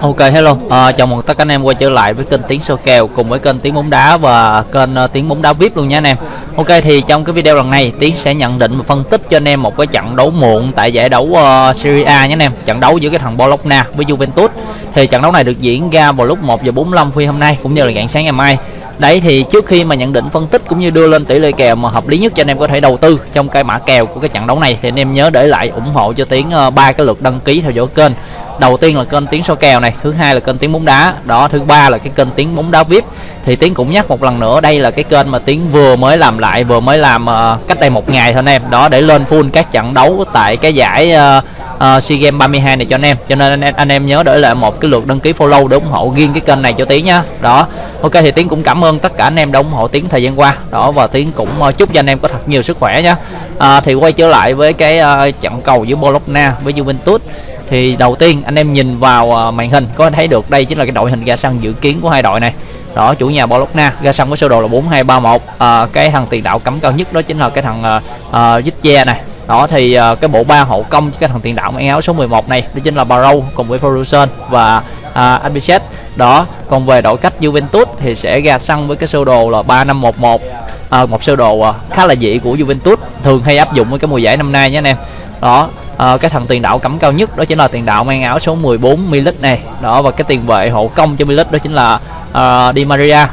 Ok hello, à, chào mừng tất cả anh em quay trở lại với kênh Tiếng soi Kèo cùng với kênh Tiếng Bóng Đá và kênh uh, Tiếng Bóng Đá VIP luôn nha anh em. Ok thì trong cái video lần này Tiến sẽ nhận định và phân tích cho anh em một cái trận đấu muộn tại giải đấu uh, Serie A nhé anh em. Trận đấu giữa cái thằng Bologna với Juventus. Thì trận đấu này được diễn ra vào lúc 1 giờ 45 khuya hôm nay cũng như là rạng sáng ngày mai. Đấy thì trước khi mà nhận định phân tích cũng như đưa lên tỷ lệ kèo mà hợp lý nhất cho anh em có thể đầu tư trong cái mã kèo của cái trận đấu này thì anh em nhớ để lại ủng hộ cho Tiến ờ, ba uh, cái lượt đăng ký theo dõi kênh đầu tiên là kênh tiếng so kèo này thứ hai là kênh tiếng bóng đá. Đó thứ ba là cái kênh tiếng bóng đá vip thì tiến cũng nhắc một lần nữa đây là cái kênh mà tiến vừa mới làm lại vừa mới làm uh, cách đây một ngày thôi anh em. Đó để lên full các trận đấu tại cái giải uh, uh, SEA Games 32 này cho anh em. Cho nên anh em, anh em nhớ để lại một cái lượt đăng ký follow để ủng hộ riêng cái kênh này cho tiến nhá. Đó ok thì tiến cũng cảm ơn tất cả anh em đã ủng hộ tiến thời gian qua. Đó và tiến cũng uh, chúc cho anh em có thật nhiều sức khỏe nhá. Uh, thì quay trở lại với cái uh, trận cầu giữa Bologna với Juventus thì đầu tiên anh em nhìn vào à, màn hình có thấy được đây chính là cái đội hình ra sân dự kiến của hai đội này. Đó chủ nhà Bologna ra sân với sơ đồ là 4231 à, cái thằng tiền đạo cấm cao nhất đó chính là cái thằng uh, uh, này. Đó thì uh, cái bộ ba hậu công cái thằng tiền đạo mang áo số 11 này đó chính là Barrow cùng với Ferguson và uh, Abicet đó còn về đội cách Juventus thì sẽ ra sân với cái sơ đồ là 3511 à, một sơ đồ uh, khá là dị của Juventus thường hay áp dụng với cái mùa giải năm nay nhé anh em. Đó à, cái thằng tiền đạo cắm cao nhất đó chính là tiền đạo mang áo số 14 Milik này. Đó và cái tiền vệ hộ công cho Milik đó chính là uh, Di Maria.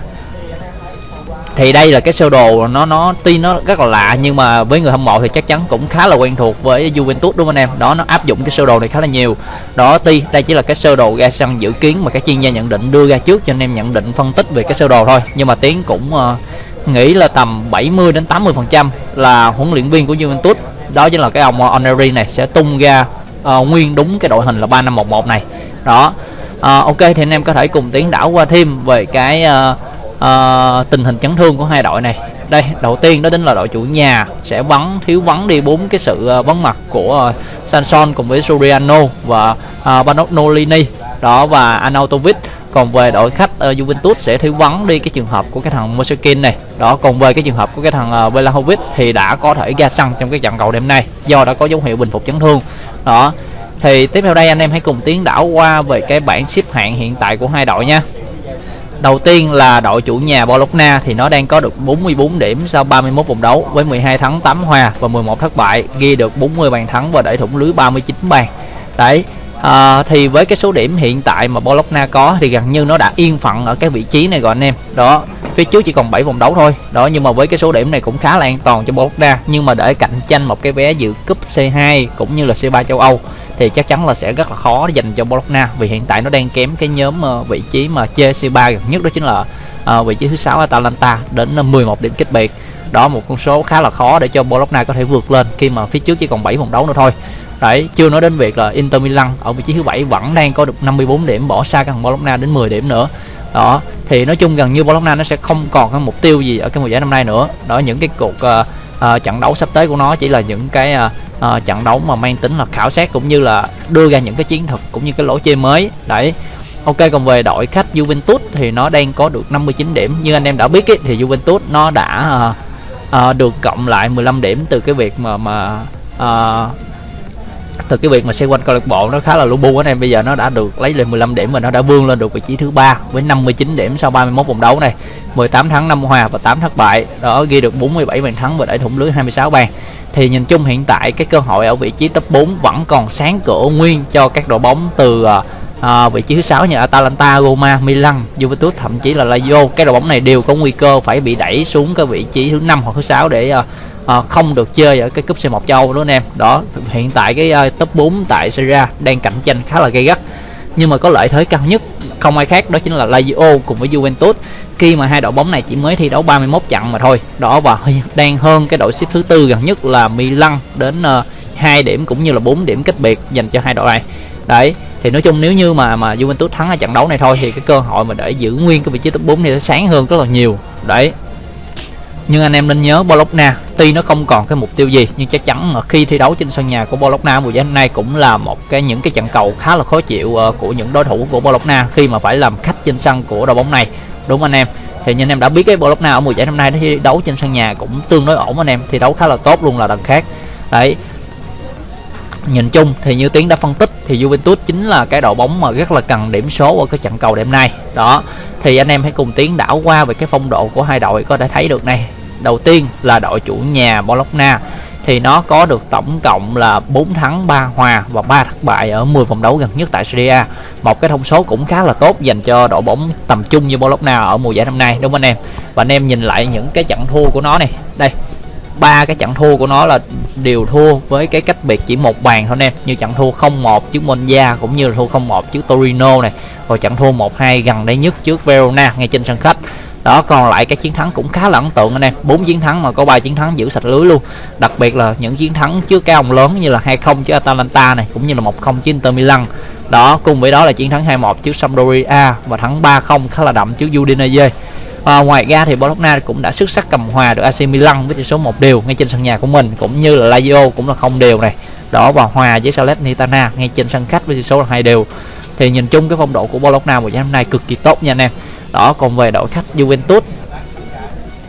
Thì đây là cái sơ đồ nó nó tuy nó rất là lạ nhưng mà với người hâm mộ thì chắc chắn cũng khá là quen thuộc với Juventus đúng không anh em? Đó nó áp dụng cái sơ đồ này khá là nhiều. Đó tuy đây chỉ là cái sơ đồ ra sân dự kiến mà các chuyên gia nhận định đưa ra trước cho anh em nhận định phân tích về cái sơ đồ thôi. Nhưng mà tiến cũng uh, nghĩ là tầm 70 đến 80 phần trăm là huấn luyện viên của Juventus đó chính là cái ông ờ, Oneri này sẽ tung ra uh, nguyên đúng cái đội hình là 3511 này. Đó. Uh, ok thì anh em có thể cùng tiến đảo qua thêm về cái uh, uh, tình hình chấn thương của hai đội này. Đây đầu tiên đó chính là đội chủ nhà sẽ vắng thiếu vắng đi bốn cái sự uh, vắng mặt của uh, Sanson cùng với Suriano và uh, Banognolini đó và Anautovic còn về đội khách uh, Juventus sẽ thiếu vắng đi cái trường hợp của cái thằng Mosekin này. Đó còn về cái trường hợp của cái thằng uh, thì đã có thể ra sân trong cái trận cầu đêm nay do đã có dấu hiệu bình phục chấn thương. Đó thì tiếp theo đây anh em hãy cùng tiến đảo qua về cái bảng xếp hạng hiện tại của hai đội nha. Đầu tiên là đội chủ nhà Bologna thì nó đang có được 44 điểm sau 31 vòng đấu với 12 thắng 8 hòa và 11 thất bại, ghi được 40 bàn thắng và đẩy thủng lưới 39 bàn. Đấy, à, thì với cái số điểm hiện tại mà Bologna có thì gần như nó đã yên phận ở cái vị trí này rồi anh em. Đó phía trước chỉ còn 7 vòng đấu thôi. Đó nhưng mà với cái số điểm này cũng khá là an toàn cho Bologna. Nhưng mà để cạnh tranh một cái vé dự cúp C2 cũng như là C3 châu Âu thì chắc chắn là sẽ rất là khó dành cho Bologna. Vì hiện tại nó đang kém cái nhóm ờ, vị trí mà chơi C3 gần nhất đó chính là à, vị trí thứ sáu Atalanta đến 11 điểm cách biệt. Đó một con số khá là khó để cho Bologna có thể vượt lên khi mà phía trước chỉ còn 7 vòng đấu nữa thôi. Đấy, chưa nói đến việc là Inter Milan ở vị trí thứ bảy vẫn đang có được 54 điểm bỏ xa cái thằng Bologna đến 10 điểm nữa. Đó, thì nói chung gần như Bologna nó sẽ không còn cái mục tiêu gì ở cái mùa giải năm nay nữa. Đó những cái cuộc uh, uh, trận đấu sắp tới của nó chỉ là những cái uh, uh, trận đấu mà mang tính là khảo sát cũng như là đưa ra những cái chiến thuật cũng như cái lỗ chơi mới. Đấy. Ok còn về đội khách Juventus thì nó đang có được 59 điểm như anh em đã biết ấy, thì Juventus nó đã uh, uh, được cộng lại 15 điểm từ cái việc mà mà uh, từ cái việc mà xoay quanh câu lạc bộ nó khá là lu bu anh em. Bây giờ nó đã được lấy lên 15 điểm và nó đã vươn lên được vị trí thứ ba với 59 điểm sau 31 vòng đấu này. 18 thắng 5 hòa và 8 thất bại. Đó ghi được 47 bàn thắng và đẩy thủng lưới 26 bàn. Thì nhìn chung hiện tại cái cơ hội ở vị trí top 4 vẫn còn sáng cửa nguyên cho các đội bóng từ à, à, vị trí thứ sáu như Atalanta, Roma, Milan, Juventus thậm chí là Lazio. Các đội bóng này đều có nguy cơ phải bị đẩy xuống cái vị trí thứ năm hoặc thứ sáu để à, à, không được chơi ở cái cúp C1 châu nữa anh em. Đó hiện tại cái uh, top 4 tại Serie đang cạnh tranh khá là gay gắt. Nhưng mà có lợi thế cao nhất không ai khác đó chính là Lazio cùng với Juventus. Khi mà hai đội bóng này chỉ mới thi đấu 31 trận mà thôi. Đó và đang hơn cái đội xếp thứ tư gần nhất là Milan đến ờ, uh, 2 điểm cũng như là 4 điểm cách biệt dành cho hai đội này. Đấy thì nói chung nếu như mà mà Juventus thắng ở trận đấu này thôi thì cái cơ hội mà để giữ nguyên cái vị trí top 4 thì sẽ sáng hơn rất là nhiều. Đấy nhưng anh em nên nhớ Bologna tuy nó không còn cái mục tiêu gì nhưng chắc chắn là khi thi đấu trên sân nhà của Bologna mùa giải năm nay cũng là một cái những cái trận cầu khá là khó chịu uh, của những đối thủ của Bologna khi mà phải làm khách trên sân của đội bóng này. Đúng anh em? Thì như anh em đã biết cái Bologna ở mùa giải năm nay nó thi đấu trên sân nhà cũng tương đối ổn anh em thi đấu khá là tốt luôn là đằng khác. Đấy. Nhìn chung thì như tiến đã phân tích thì Juventus chính là cái đội bóng mà rất là cần điểm số ở cái trận cầu đêm nay. Đó. Thì anh em hãy cùng tiến đảo qua về cái phong độ của hai đội có thể thấy được này đầu tiên là đội chủ nhà Bologna. Thì nó có được tổng cộng là 4 thắng 3 hòa và 3 thất bại ở 10 vòng đấu gần nhất tại Serie A. Một cái thông số cũng khá là tốt dành cho đội bóng tầm trung như Bologna ở mùa giải năm nay, đúng không anh em? Và anh em nhìn lại những cái trận thua của nó này. Đây, ba cái trận thua của nó là đều thua với cái cách biệt chỉ một bàn thôi anh em. Như trận thua 0-1 trước Monza cũng như là thua 0-1 trước Torino này. Rồi trận thua 1-2 gần đây nhất trước Verona ngay trên sân khách đó còn lại cái chiến thắng cũng khá là ấn tượng anh em. Bốn chiến thắng mà có ba chiến thắng giữ sạch lưới luôn. Đặc biệt là những chiến thắng trước các ông lớn như là 2-0 trước Atalanta này cũng như là 1-0 trước Inter Milan. Đó cùng với đó là chiến thắng 2-1 trước Sampdoria và thắng 3-0 khá là đậm trước Udinese. À, ngoài ra thì Bologna cũng đã xuất sắc cầm hòa được AC Milan với tỷ số một đều ngay trên sân nhà của mình cũng như là Lazio cũng là không đều này. Đó và hòa với Salernitana ngay trên sân khách với tỷ số là hai đều. Thì nhìn chung cái phong độ của Bologna mùa giải năm nay cực kỳ tốt nha anh em đó còn về đội khách Juventus.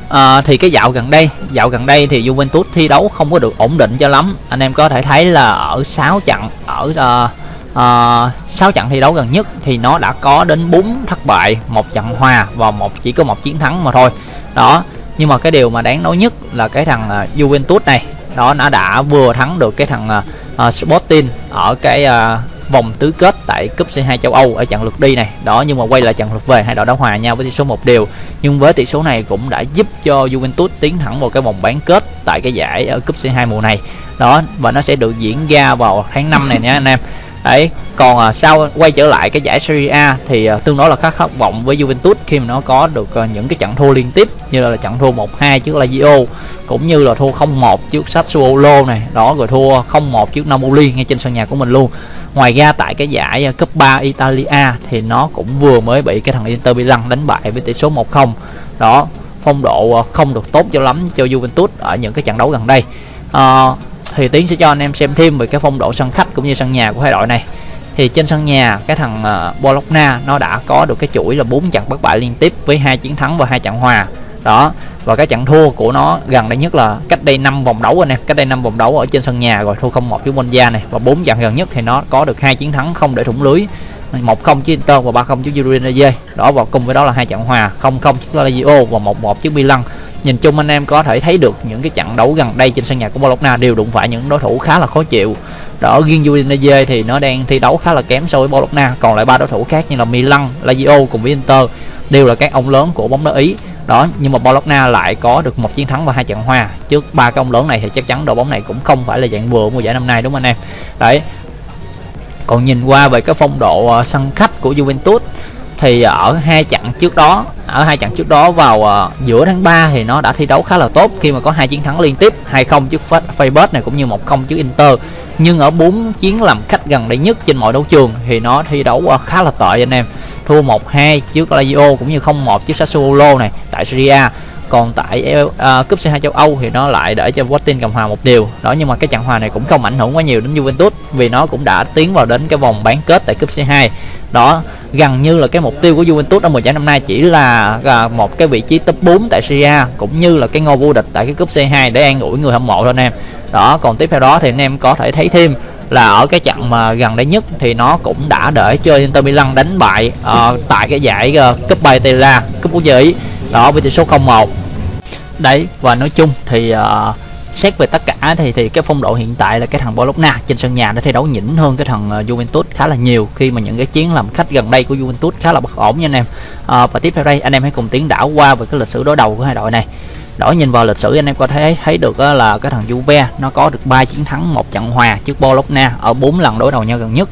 À, thì cái dạo gần đây dạo gần đây thì Juventus thi đấu không có được ổn định cho lắm. Anh em có thể thấy là ở 6 trận ở uh, uh, 6 trận thi đấu gần nhất thì nó đã có đến 4 thất bại một trận hòa và một chỉ có một chiến thắng mà thôi. Đó nhưng mà cái điều mà đáng nói nhất là cái thằng uh, Juventus này đó nó đã vừa thắng được cái thằng uh, Sporting ở cái uh, vòng tứ kết tại cúp C2 châu Âu ở trận lượt đi này. Đó, nhưng mà quay lại trận lượt về, hai đội đã hòa nhau với tỷ số một đều. Nhưng với tỷ số này cũng đã giúp cho Juventus tiến thẳng vào cái vòng bán kết tại cái giải ở cúp C2 mùa này. Đó, và nó sẽ được diễn ra vào tháng 5 này nha anh em đấy còn à, sau quay trở lại cái giải Serie A thì à, tương đối là khá khát vọng với Juventus khi mà nó có được à, những cái trận thua liên tiếp như là trận thua 1-2 trước Lazio cũng như là thua 0-1 trước Sassuolo này. Đó rồi thua 0-1 trước Napoli ngay trên sân nhà của mình luôn. Ngoài ra tại cái giải à, cấp 3 Italia thì nó cũng vừa mới bị cái thằng Inter Milan đánh bại với tỷ số 1-0 đó phong độ à, không được tốt cho lắm cho Juventus ở những cái trận đấu gần đây. À, thì tiến sẽ cho anh em xem thêm về cái phong độ sân khách cũng như sân nhà của hai đội này. Thì trên sân nhà cái thằng uh, Bologna nó đã có được cái chuỗi là bốn trận bất bại liên tiếp với hai chiến thắng và hai trận hòa. Đó và cái trận thua của nó gần đây nhất là cách đây 5 vòng đấu anh em cách đây 5 vòng đấu ở trên sân nhà rồi thua 0-1 với Monza này. Và bốn trận gần nhất thì nó có được hai chiến thắng không để thủng lưới. 1-0 trước Inter và 3-0 trước Udinese đó và cùng với đó là hai trận hòa 0-0 trước Lazio và 1-1 trước Milan nhìn chung anh em có thể thấy được những cái trận đấu gần đây trên sân nhà của Bologna đều đụng phải những đối thủ khá là khó chịu. Đó riêng Udinese thì nó đang thi đấu khá là kém so với Bologna còn lại ba đối thủ khác như là Milan, Lazio cùng với Inter đều là các ông lớn của bóng đá Ý. Đó nhưng mà Bologna lại có được một chiến thắng và hai trận hòa. Trước ba cái ông lớn này thì chắc chắn đội bóng này cũng không phải là dạng vừa mùa giải năm nay đúng không anh em? Đấy. Còn nhìn qua về cái phong độ ờ, sân khách của Juventus thì ở hai trận trước đó ở hai trận trước đó vào uh, giữa tháng 3 thì nó đã thi đấu khá là tốt khi mà có hai chiến thắng liên tiếp 2-0 trước Facebook này cũng như 1-0 trước Inter. Nhưng ở bốn chiến làm khách gần đây nhất trên mọi đấu trường thì nó thi đấu uh, khá là tệ anh em. Thua 1-2 trước Lazio cũng như 0-1 trước Sassuolo này tại Serie A. Còn tại uh, cúp C2 châu Âu thì nó lại để cho Sporting cầm hòa một điều. Đó nhưng mà cái trận hòa này cũng không ảnh hưởng quá nhiều đến Juventus vì nó cũng đã tiến vào đến cái vòng bán kết tại cúp C2 đó gần như là cái mục tiêu của Juventus ở mùa giải năm nay chỉ là à, một cái vị trí top 4 tại Serie A cũng như là cái ngôi vô địch tại cái cúp C2 để an ủi người hâm mộ thôi anh em. Đó còn tiếp theo đó thì anh em có thể thấy thêm là ở cái trận mà gần đây nhất thì nó cũng đã để chơi Inter Milan đánh bại uh, tại cái giải uh, cúp Bay Tela cúp quốc gia Ý. Đó với tỷ số 0-1 đấy và nói chung thì uh, xét về tất cả thì thì cái phong độ hiện tại là cái thằng Bologna trên sân nhà đã thi đấu nhỉnh hơn cái thằng uh, Juventus khá là nhiều khi mà những cái chiến làm khách gần đây của Juventus khá là bất ổn nha anh em. À, và tiếp theo đây anh em hãy cùng tiến đảo qua về cái lịch sử đối đầu của hai đội này. Đổi nhìn vào lịch sử anh em có thể thấy được là cái thằng Juve nó có được 3 chiến thắng một trận hòa trước Bologna ở 4 lần đối đầu nhau gần nhất.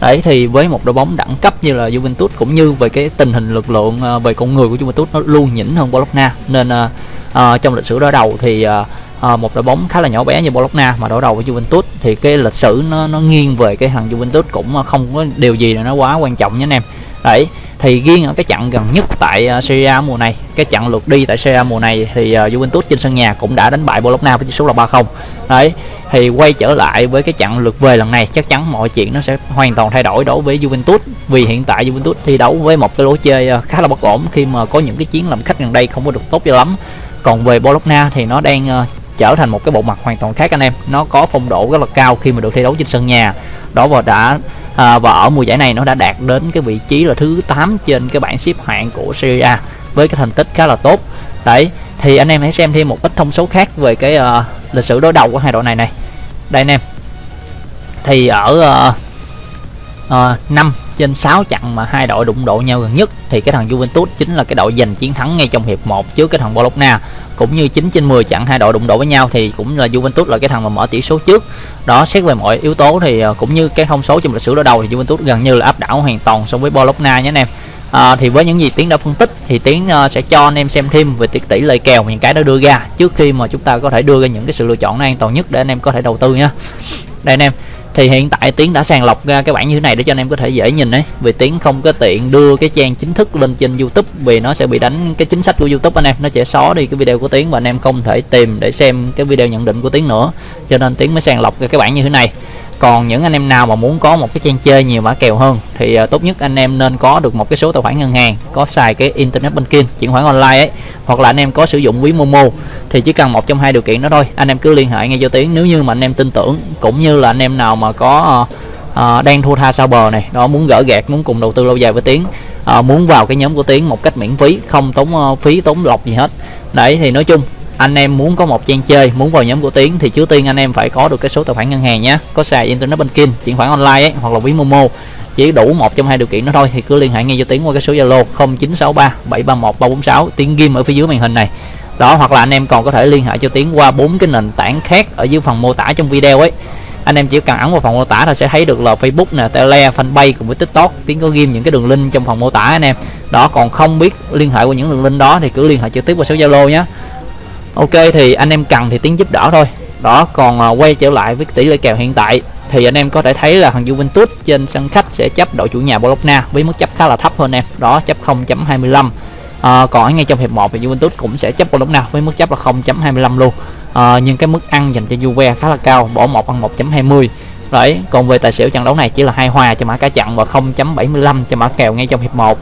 Đấy thì với một đội bóng đẳng cấp như là Juventus cũng như về cái tình hình lực lượng ờ, về con người của Juventus nó luôn nhỉnh hơn Bologna. Nên uh, uh, trong lịch sử đối đầu thì uh, Ờ, một đội bóng khá là nhỏ bé như Bologna mà đối đầu với Juventus. Thì cái lịch sử nó nó nghiêng về cái thằng Juventus cũng ờ, không có điều gì là nó quá quan trọng nhé anh em. Đấy thì riêng ở cái trận gần nhất tại uh, Serie A mùa này cái trận lượt đi tại Serie A mùa này thì uh, Juventus trên sân nhà cũng đã đánh bại Bologna với tỷ số là 3-0 đấy thì quay trở lại với cái trận lượt về lần này chắc chắn mọi chuyện nó sẽ hoàn toàn thay đổi đối với Juventus. Vì hiện tại Juventus thi đấu với một cái lối chơi uh, khá là bất ổn khi mà có những cái chiến làm khách gần đây không có được tốt cho lắm. Còn về Bologna thì nó đang uh, trở thành một cái bộ mặt hoàn toàn khác anh em. Nó có phong độ rất là cao khi mà được thi đấu trên sân nhà. Đó và đã à, và ở mùa giải này nó đã đạt đến cái vị trí là thứ 8 trên cái bảng xếp hạng của Serie A với cái thành tích khá là tốt. Đấy thì anh em hãy xem thêm một ít thông số khác về cái uh, lịch sử đối đầu của hai đội này này. Đây anh em. Thì ở uh, uh, năm trên 6 trận mà hai đội đụng độ nhau gần nhất thì cái thằng Juventus chính là cái đội giành chiến thắng ngay trong hiệp 1 trước cái thằng Bologna. Cũng như 9 trên 10 trận hai đội đụng độ với nhau thì cũng là Juventus là cái thằng mà mở tỷ số trước. Đó xét về mọi yếu tố thì à, cũng như cái thông số trong lịch sử đối đầu thì Juventus gần như là áp đảo hoàn toàn so với Bologna nhé anh em. À, thì với những gì tiến đã phân tích thì tiến uh, sẽ cho anh em xem thêm về tỷ, tỷ lệ kèo những cái đã đưa ra trước khi mà chúng ta có thể đưa ra những cái sự lựa chọn an toàn nhất để anh em có thể đầu tư nha đây anh em thì hiện tại tiến đã sàng lọc ra cái bảng như thế này để cho anh em có thể dễ nhìn đấy vì tiến không có tiện đưa cái trang chính thức lên trên youtube, vì nó sẽ bị đánh cái chính sách của youtube anh em. Nó sẽ xóa đi cái video của tiến và anh em không thể tìm để xem cái video nhận định của tiến nữa. Cho nên tiến mới sàng lọc ra cái bảng như thế này còn những anh em nào mà muốn có một cái trang chơi nhiều mã kèo hơn thì ờ, tốt nhất anh em nên có được một cái số tài khoản ngân hàng có xài cái internet banking chuyển khoản online ấy hoặc là anh em có sử dụng ví momo thì chỉ cần một trong hai điều kiện đó thôi. Anh em cứ liên hệ ngay cho tiến nếu như mà anh em tin tưởng cũng như là anh em nào mà có à, đang thua tha sao bờ này đó muốn gỡ gạt muốn cùng đầu tư lâu dài với tiến à, muốn vào cái nhóm của tiến một cách miễn phí không tốn uh, phí tốn lọc gì hết. Đấy thì nói chung anh em muốn có một trang chơi muốn vào nhóm của tiến thì trước tiên anh em phải có được cái số tài khoản ngân hàng nhé. Có xài internet banking chuyển khoản online ấy, hoặc là ví momo. Chỉ đủ một trong hai điều kiện đó thôi thì cứ liên hệ ngay cho tiến qua cái số zalo 0963 731 346 tiến ghim ở phía dưới màn hình này. Đó hoặc là anh em còn có thể liên hệ cho tiến qua bốn cái nền tảng khác ở dưới phần mô tả trong video ấy. Anh em chỉ cần ấn vào phần mô tả là sẽ thấy được là Facebook nè, Tele, Fanpage cùng với TikTok. Tiến có ghim những cái đường link trong phần mô tả anh em. Đó còn không biết liên hệ qua những đường link đó thì cứ liên hệ trực tiếp qua số Zalo nhé ok thì anh em cần thì tiếng giúp đỡ thôi. Đó còn à, quay trở lại với tỷ lệ kèo hiện tại thì anh em có thể thấy là thằng Juventus trên sân khách sẽ chấp đội chủ nhà Bologna với mức chấp khá là thấp hơn em. Đó chấp 0.25 à, còn ngay trong hiệp 1 thì Juventus cũng sẽ chấp Bologna với mức chấp là 0.25 luôn. À, nhưng cái mức ăn dành cho Juve khá là cao bỏ một ăn 1.20 đấy còn về tài xỉu trận đấu này chỉ là hai hòa cho mã cá chặn và 0.75 cho mã kèo ngay trong hiệp 1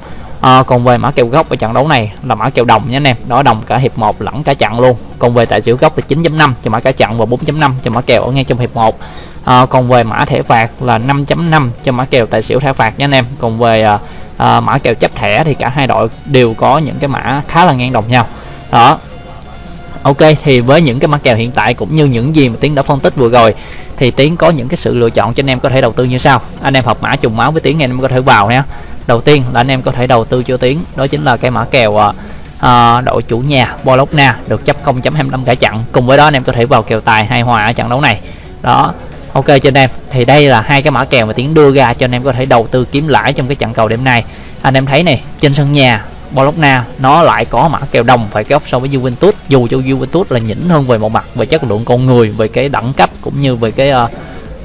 Ờ, à, còn về mã kèo gốc ở trận đấu này là mã kèo đồng nhé anh em. Đó đồng cả hiệp 1 lẫn cả chặn luôn. Còn về tài xỉu gốc là 9.5 cho mã cả chặn và 4.5 cho mã kèo ở ngay trong hiệp 1 à, còn về mã thẻ phạt là 5.5 cho mã kèo tài xỉu thẻ phạt nhé anh em. Còn về à, à, mã kèo chấp thẻ thì cả hai đội đều có những cái mã khá là ngang đồng nhau. Đó. Ok thì với những cái mã kèo hiện tại cũng như những gì mà Tiến đã phân tích vừa rồi thì Tiến có những cái sự lựa chọn cho anh em có thể đầu tư như sau. Anh em học mã trùng máu với Tiến anh em có thể vào nhé đầu tiên là anh em có thể đầu tư cho tiến đó chính là cái mã kèo uh, đội chủ nhà Bologna được chấp 0.25 cả chặn cùng với đó anh em có thể vào kèo tài hai hòa ở trận đấu này. Đó ok cho anh em. Thì đây là hai cái mã kèo mà tiến đưa ra cho anh em có thể đầu tư kiếm lãi trong cái trận cầu đêm nay. Anh em thấy này trên sân nhà Bologna nó lại có mã kèo đồng phải góc so với Juventus. Dù cho Juventus là nhỉnh hơn về một mặt về chất lượng con người về cái đẳng cấp cũng như về cái uh,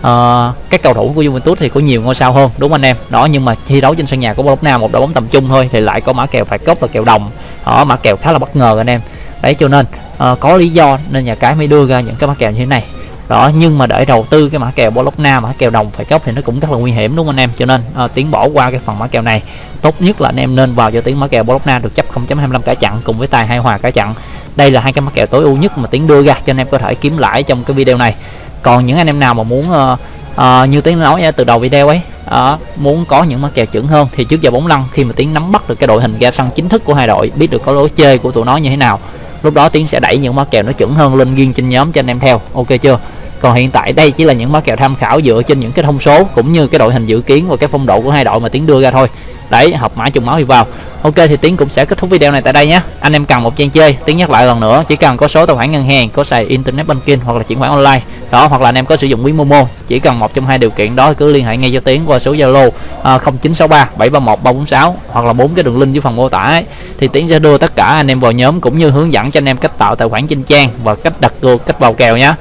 uh, các cầu thủ của Juventus thì có nhiều ngôi sao hơn đúng anh em? Đó nhưng mà thi đấu trên sân nhà của Bologna một đội bóng tầm trung thôi thì lại có mã kèo phải cốc và kèo đồng. Đó mã kèo khá là bất ngờ anh em. Đấy cho nên uh, có lý do nên nhà cái mới đưa ra những cái mã kèo như thế này. Đó nhưng mà để đầu tư cái mã kèo Bologna mã kèo đồng phải cốc thì nó cũng rất là nguy hiểm đúng không anh em? Cho nên uh, tiến bỏ qua cái phần mã kèo này. Tốt nhất là anh em nên vào cho tiếng mã kèo Bologna được chấp 0.25 cả chặn cùng với tài hai hòa cả chặn đây là hai cái mã kèo tối ưu nhất mà tiến đưa ra cho anh em có thể kiếm lãi trong cái video này còn những anh em nào mà muốn uh, uh, như tiến nói từ đầu video ấy uh, muốn có những mắc kèo chuẩn hơn thì trước giờ bóng lăn khi mà tiến nắm bắt được cái đội hình ra sân chính thức của hai đội biết được có lối chơi của tụi nó như thế nào lúc đó tiến sẽ đẩy những mắc kèo nó chuẩn hơn lên riêng trên nhóm cho anh em theo. Ok chưa? Còn hiện tại đây chỉ là những mã kèo tham khảo dựa trên những cái thông số cũng như cái đội hình dự kiến và cái phong độ của hai đội mà tiến đưa ra thôi. Đấy học mã trùng máu thì vào. Ok thì tiến cũng sẽ kết thúc video này tại đây nhé. Anh em cần một trang chơi tiến nhắc lại lần nữa chỉ cần có số tài khoản ngân hàng có xài internet banking hoặc là chuyển khoản online đó hoặc là anh em có sử dụng ví momo chỉ cần một trong hai điều kiện đó cứ liên hệ ngay cho tiến qua số zalo à, 0963 731 346 hoặc là bốn cái đường link dưới phần mô tả ấy. thì tiến sẽ đưa tất cả anh em vào nhóm cũng như hướng dẫn cho anh em cách tạo tài khoản trên trang và cách đặt cược cách vào kèo nhé.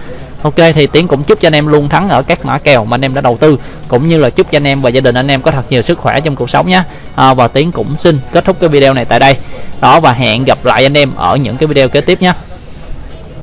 Ok thì Tiến cũng chúc cho anh em luôn thắng ở các mã kèo mà anh em đã đầu tư cũng như là chúc cho anh em và gia đình anh em có thật nhiều sức khỏe trong cuộc sống nhé. À, và Tiến cũng xin kết thúc cái video này tại đây. Đó và hẹn gặp lại anh em ở những cái video kế tiếp nhé.